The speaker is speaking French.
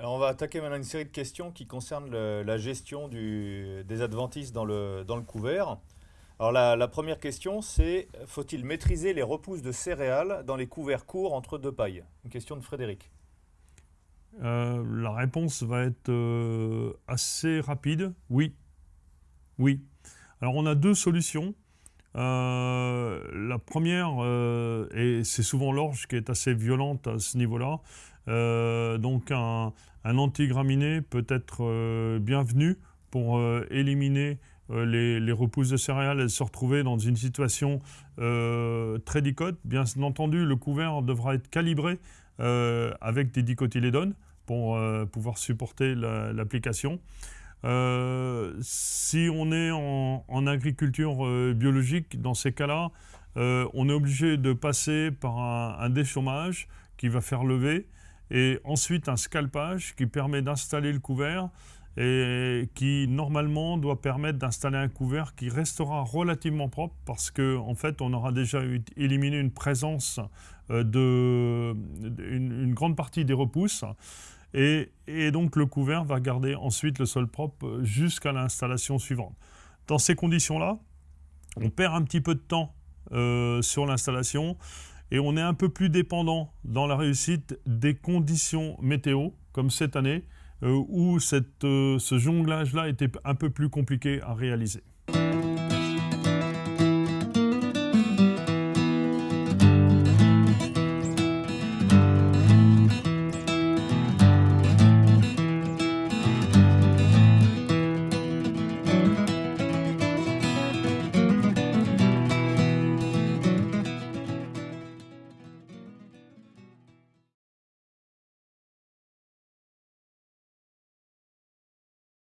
On va attaquer maintenant une série de questions qui concernent la gestion des adventices dans le, couvert. Alors la, la première question c'est faut-il maîtriser les repousses de céréales dans les couverts courts entre deux pailles? Une question de Frédéric. Euh, la réponse va être euh, assez rapide. Oui. Oui. Alors on a deux solutions. Euh, la première, euh, et c'est souvent l'orge qui est assez violente à ce niveau-là, euh, donc un, antigraminé peut être bienvenu pour éliminer les, repousses de céréales et se retrouver dans une situation très dicote. Bien entendu, le couvert devra être calibré avec des dicotylédones pour pouvoir supporter la- l'application. Si on est en, agriculture euh, biologique, dans ces cas-là, euh, on est obligé de passer par un, déchômage qui va faire lever et ensuite un scalpage qui permet d'installer le couvert et qui normalement doit permettre d'installer un couvert qui restera relativement propre parce que en fait on aura déjà éliminé une présence euh, de une grande partie des repousses et, donc le couvert va garder ensuite le sol propre jusqu'à l'installation suivante. Dans ces conditions-là, on perd un petit peu de temps euh, sur l'installation et on est un peu plus dépendant dans la réussite des conditions météo, comme cette année, euh, où euh, ce jonglage-là était un peu plus compliqué à réaliser.